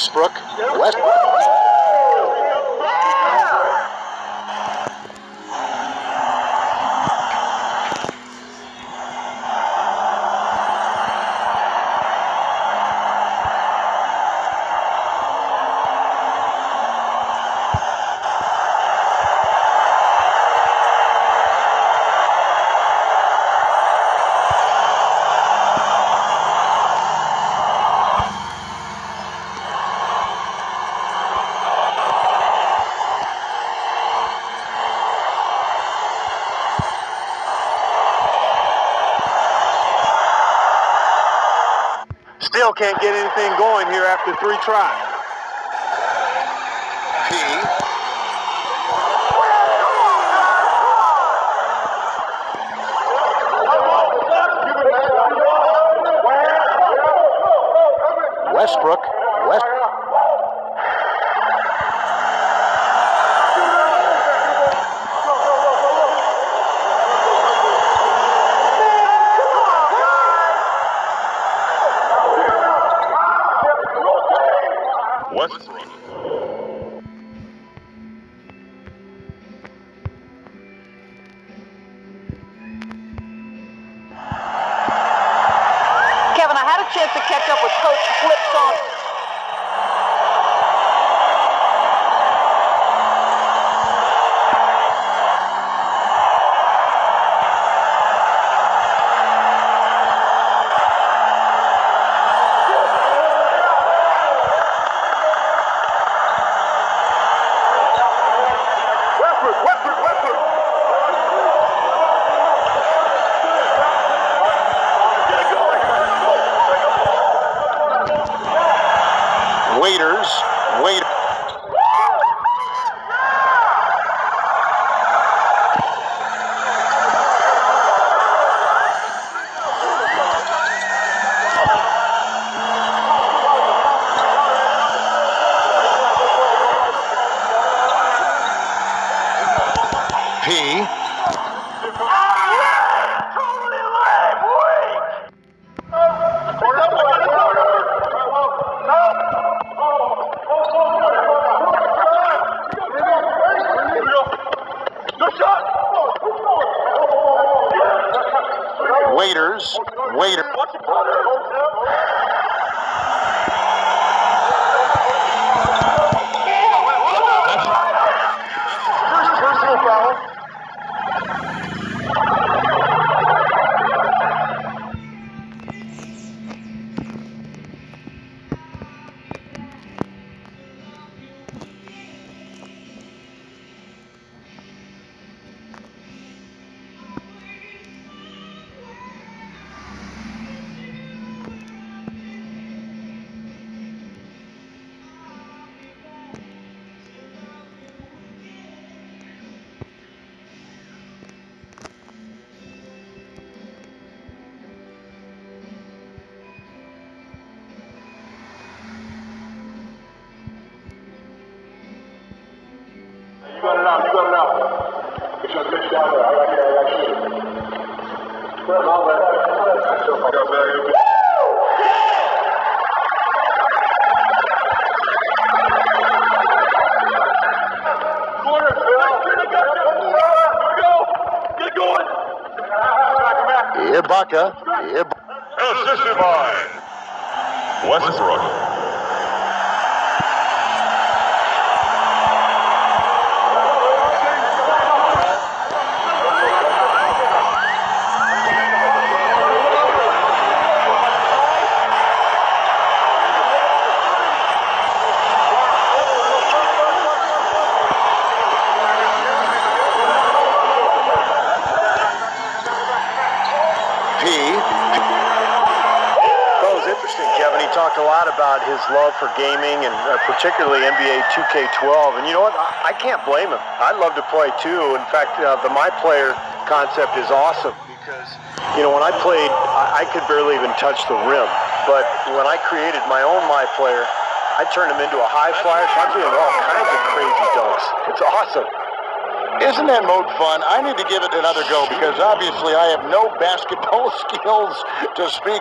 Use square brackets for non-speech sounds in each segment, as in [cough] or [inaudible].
Westbrook. West. Can't get anything going here after three tries. Ibaka. Ibaka. Assisted by Westbrook. Love for gaming and uh, particularly NBA 2K12. And you know what? I, I can't blame him. I love to play too. In fact, uh, the My Player concept is awesome because, you know, when I played, I, I could barely even touch the rim. But when I created my own My Player, I turned him into a high flyer. So I'm doing all kinds of crazy dunks. It's awesome. Isn't that mode fun? I need to give it another go because obviously I have no basketball [laughs] skills to speak.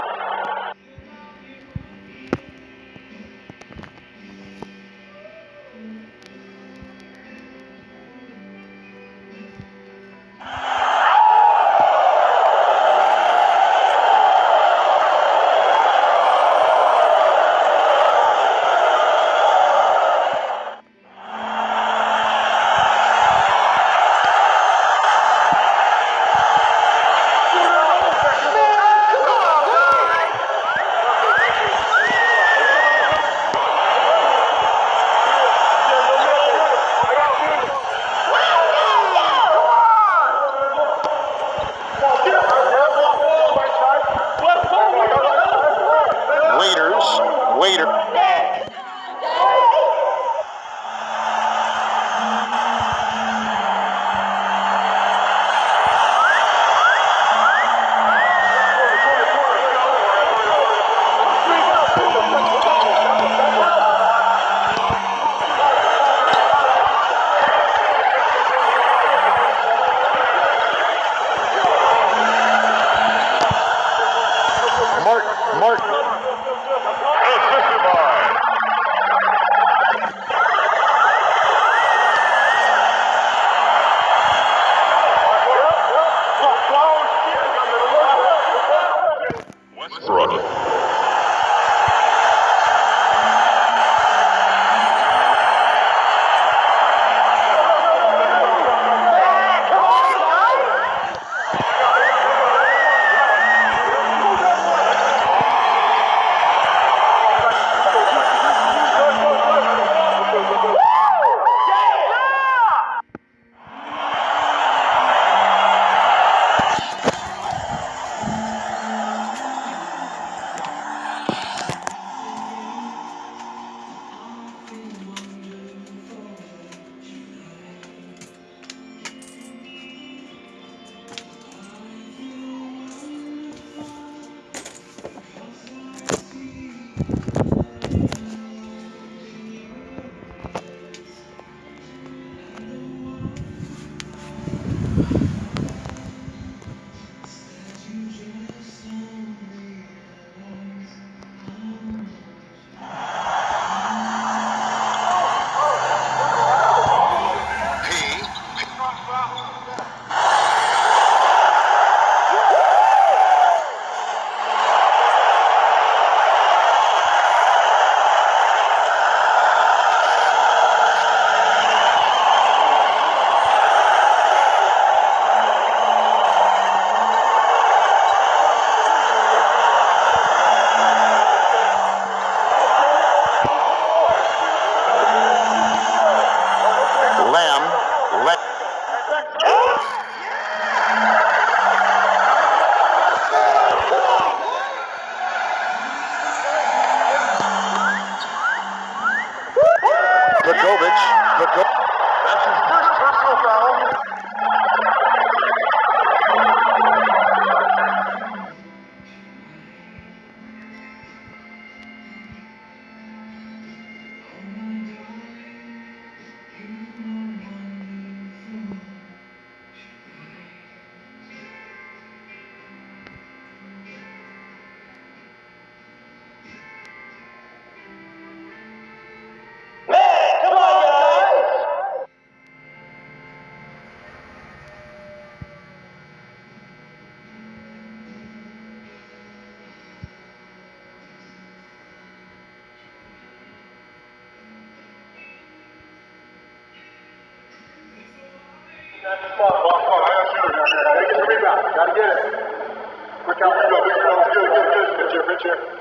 Gotta get it.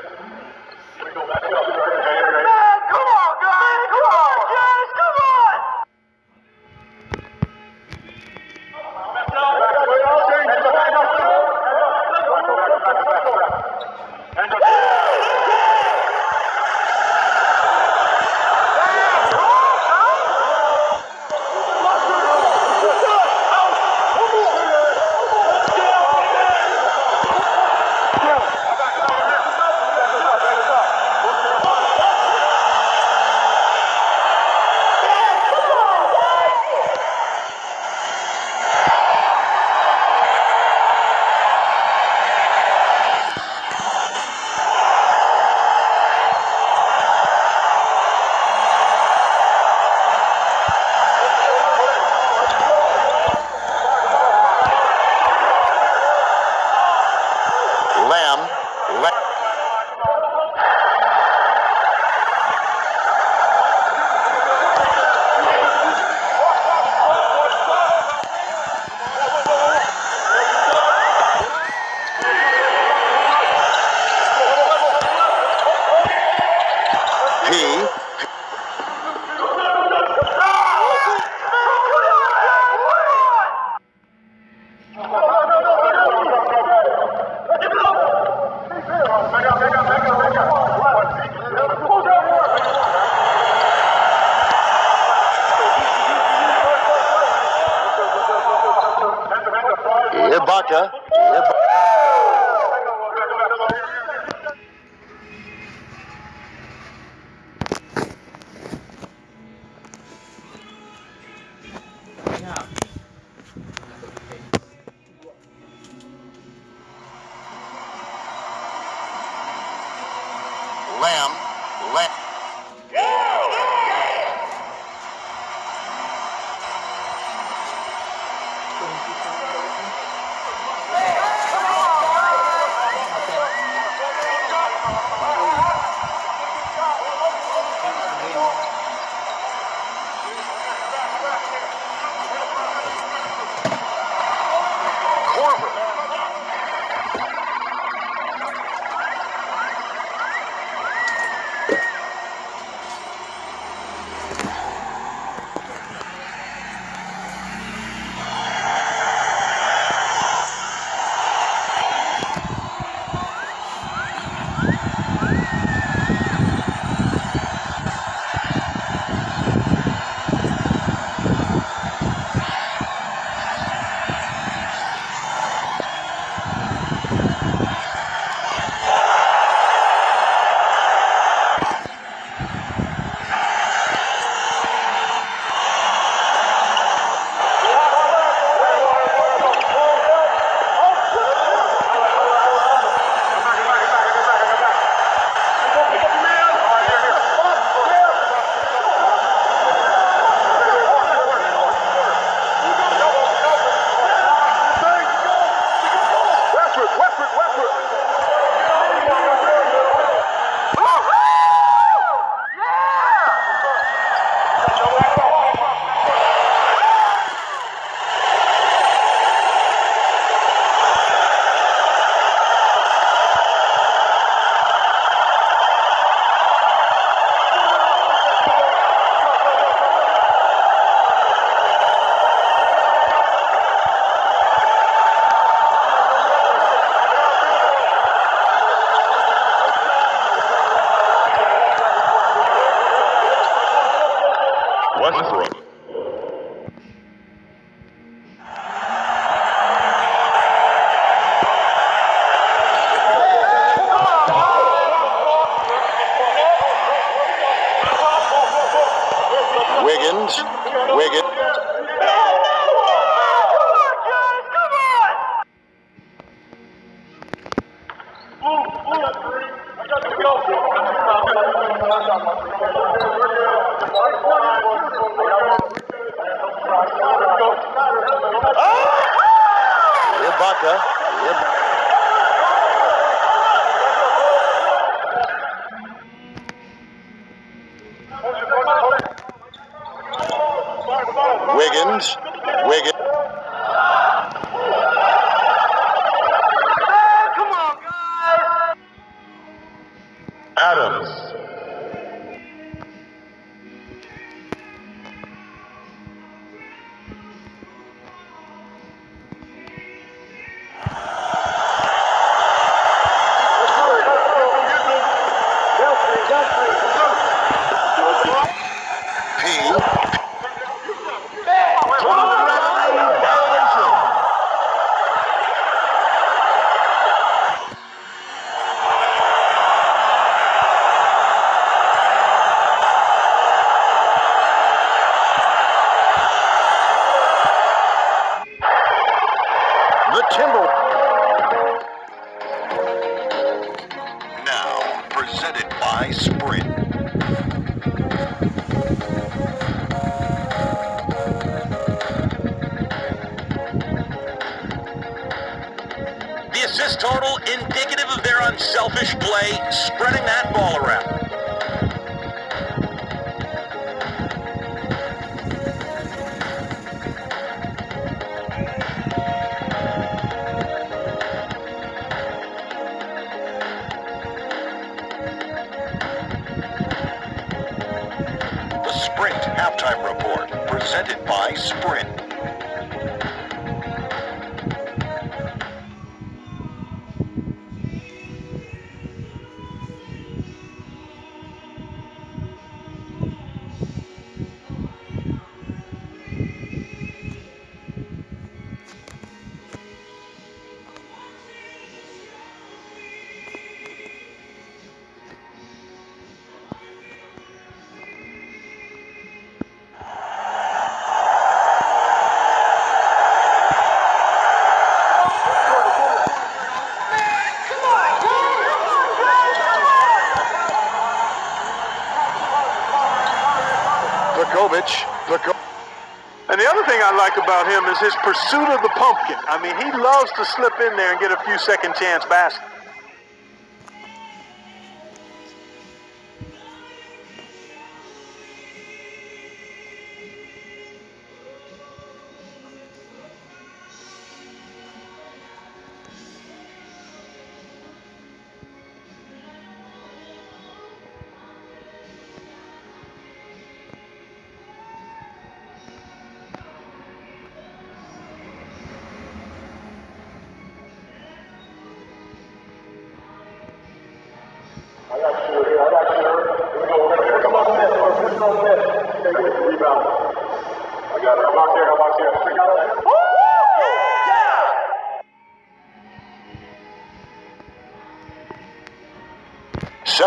Like about him is his pursuit of the pumpkin. I mean, he loves to slip in there and get a few second chance baskets.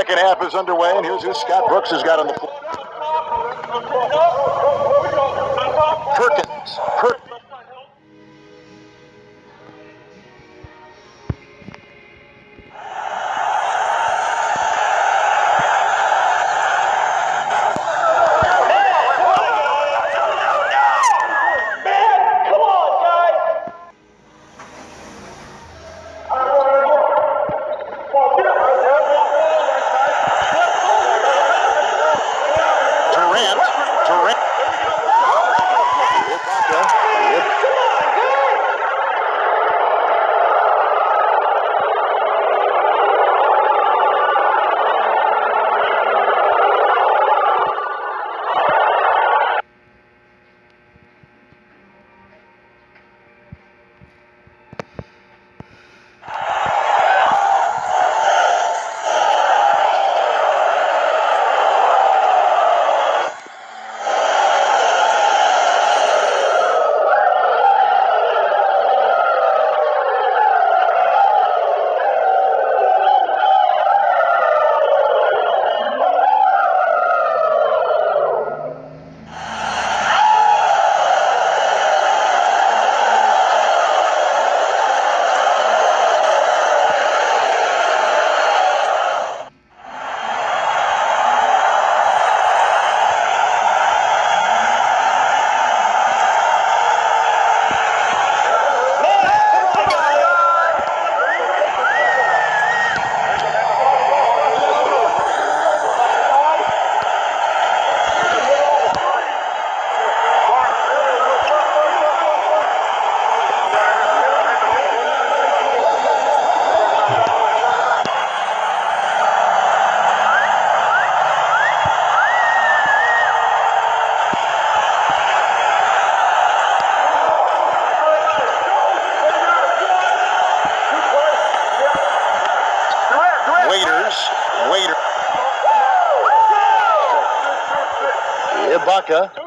Second half is underway, and here's who Scott Brooks has got on the floor. Perkins. Per- Ibaka.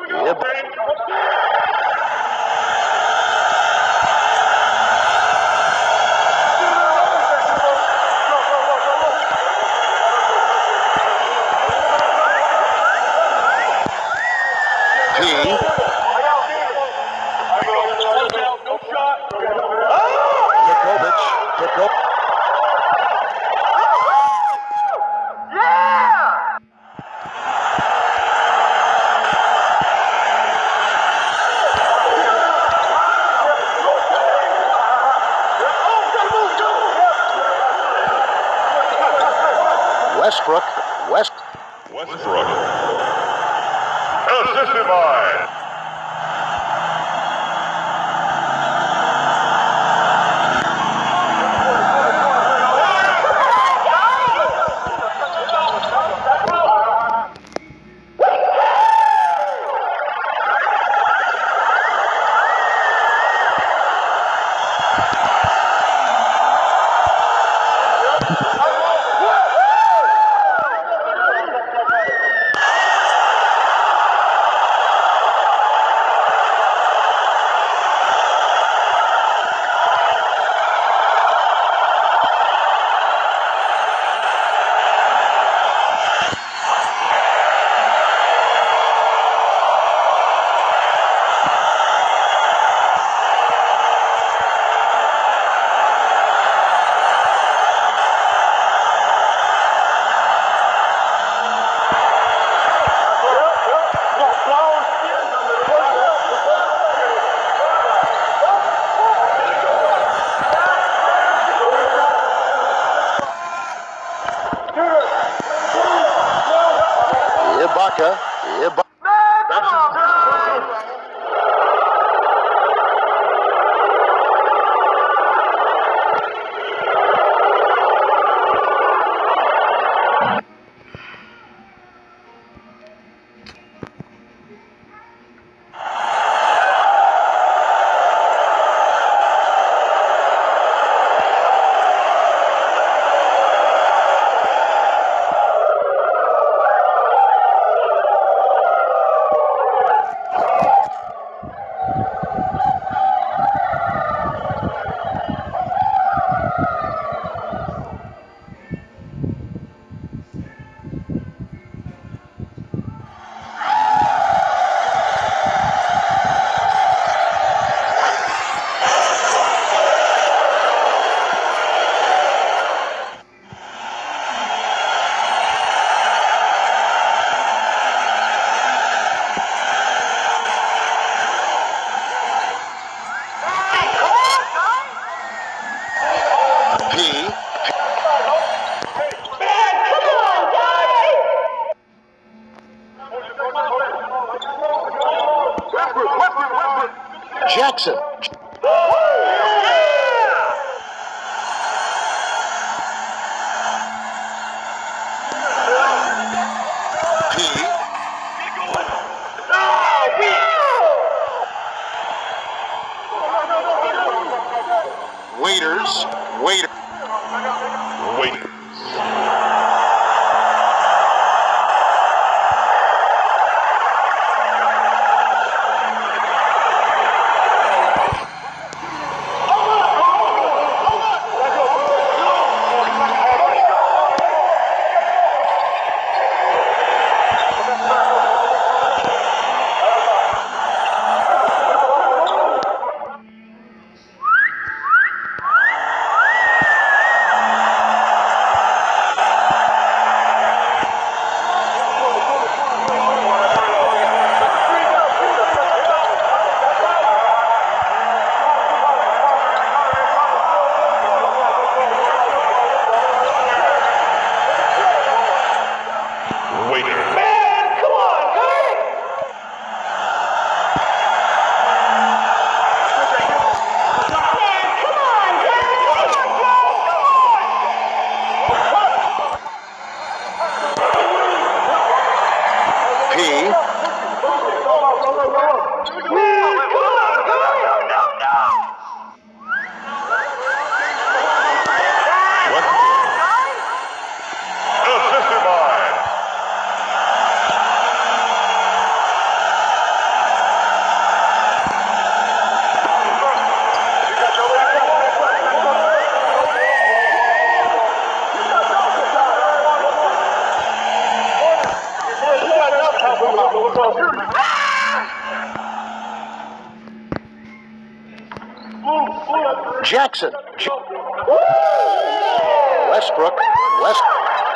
West.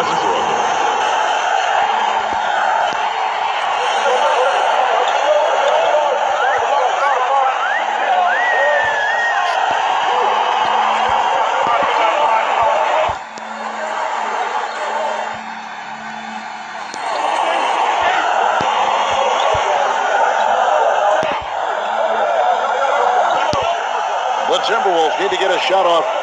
Westbrook. The Timberwolves need to get a shot off.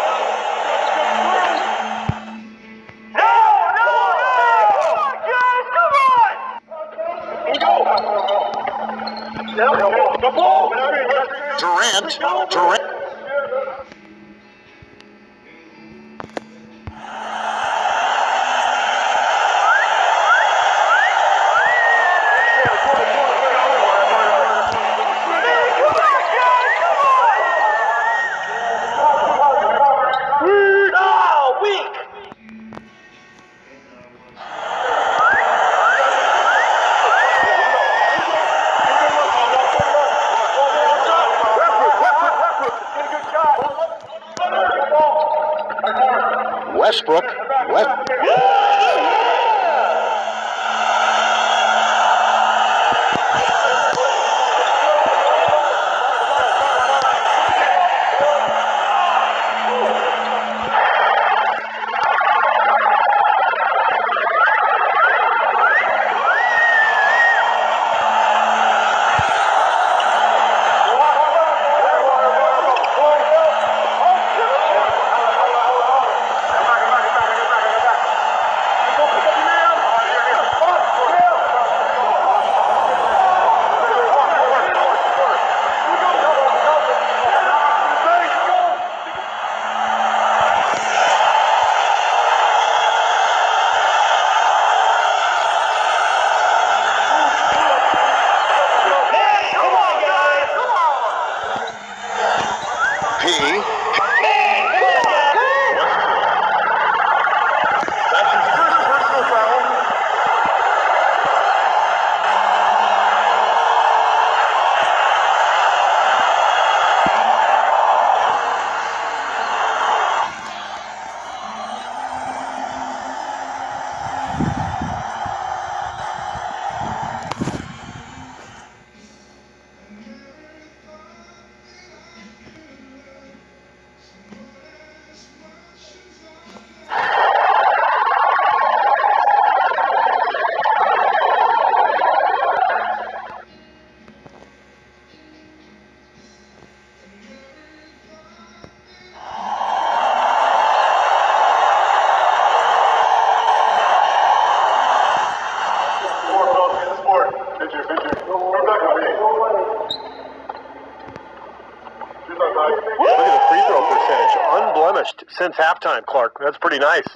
since halftime, Clark. That's pretty nice.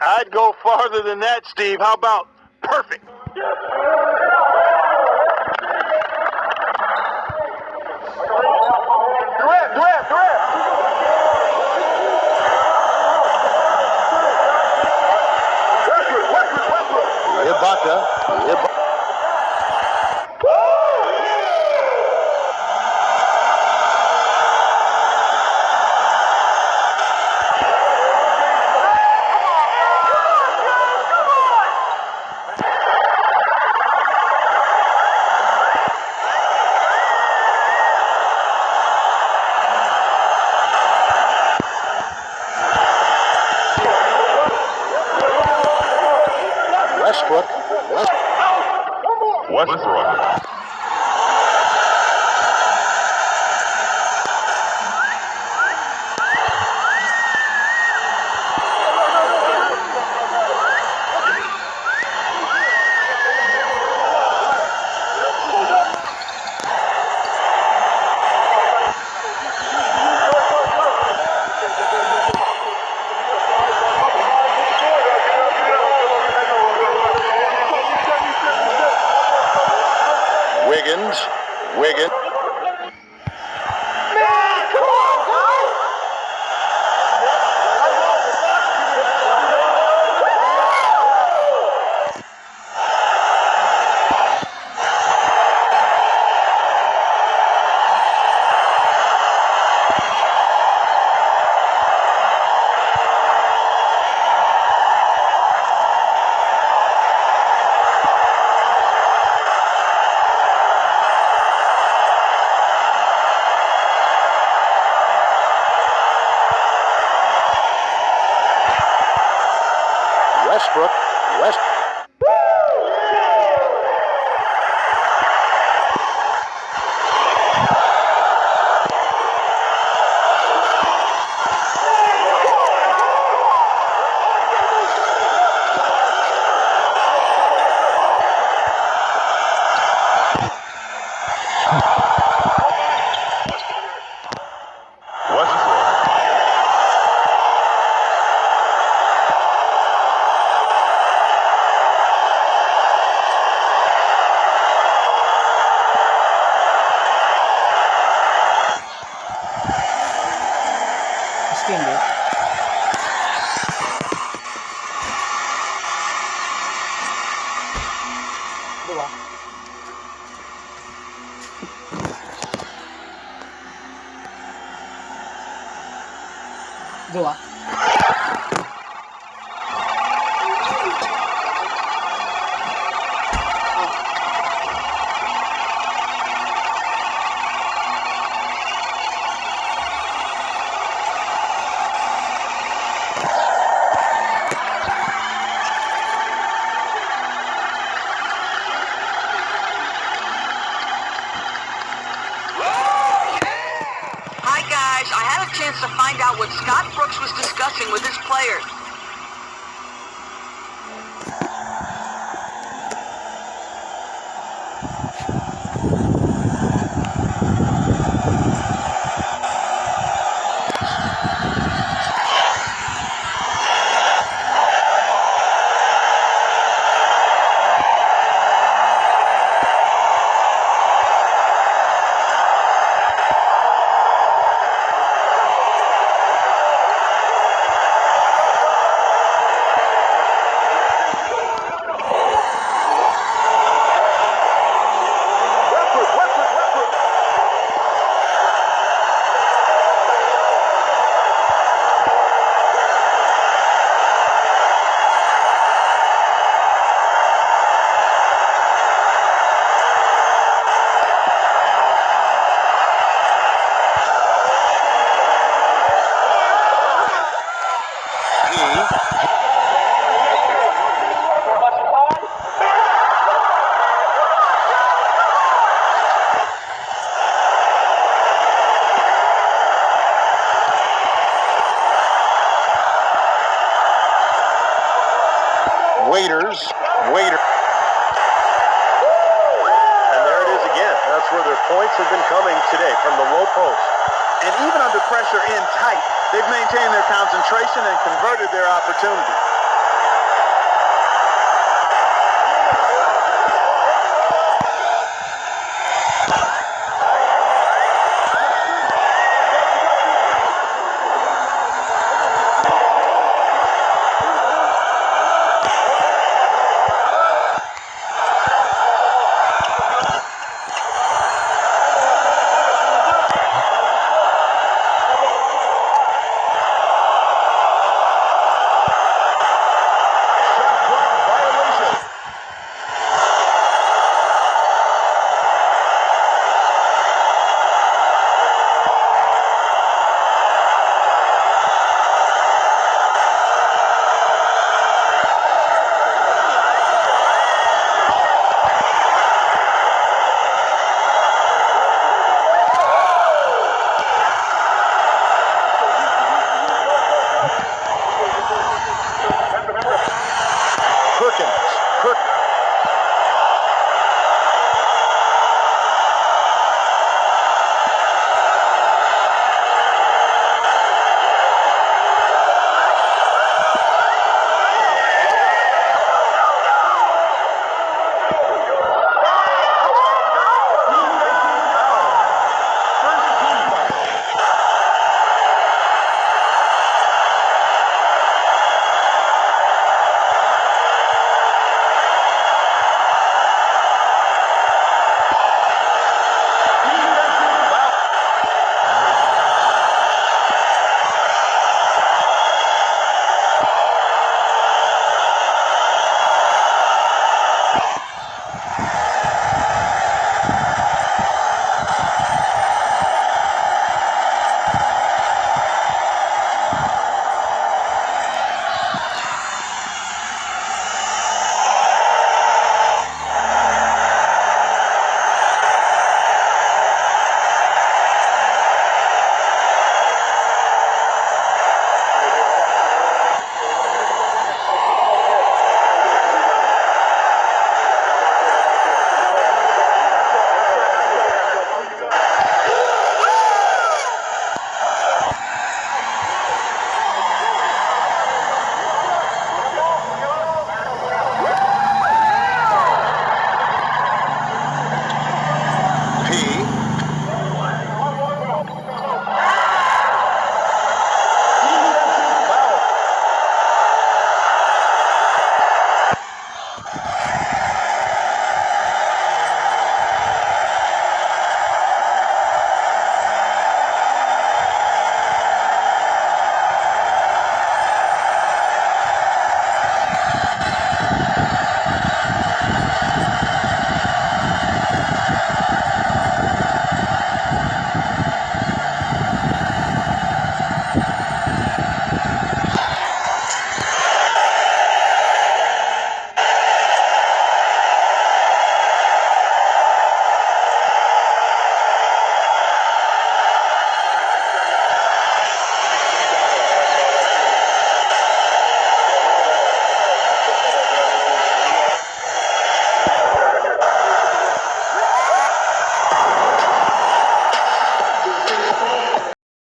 I'd go farther than that, Steve. How about Westbrook. Westbrook. chance to find out what Scott Brooks was discussing with his players. Waiters, waiter. And there it is again. That's where their points have been coming today from the low post. And even under pressure in tight, they've maintained their concentration and converted their opportunity.